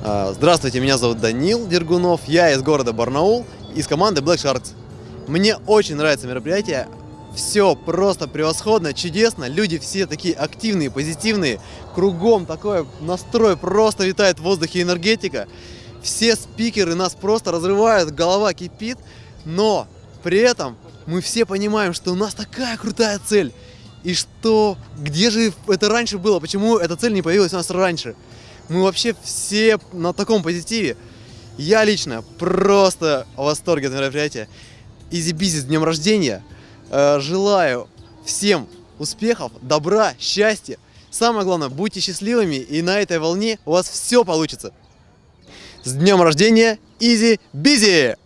А, Здравствуйте, меня зовут Данил Дергунов, я из города Барнаул, из команды Black Sharks. Мне очень нравится мероприятие, все просто превосходно, чудесно, люди все такие активные, позитивные, кругом такой настрой, просто витает в воздухе энергетика. Все спикеры нас просто разрывают, голова кипит, но при этом мы все понимаем, что у нас такая крутая цель. И что, где же это раньше было, почему эта цель не появилась у нас раньше? Мы вообще все на таком позитиве. Я лично просто в восторге от мероприятия. Изи-бизи с днем рождения. Э, Желаю всем успехов, добра, счастья. Самое главное, будьте счастливыми, и на этой волне у вас все получится. С днем рождения, Изи Бизи!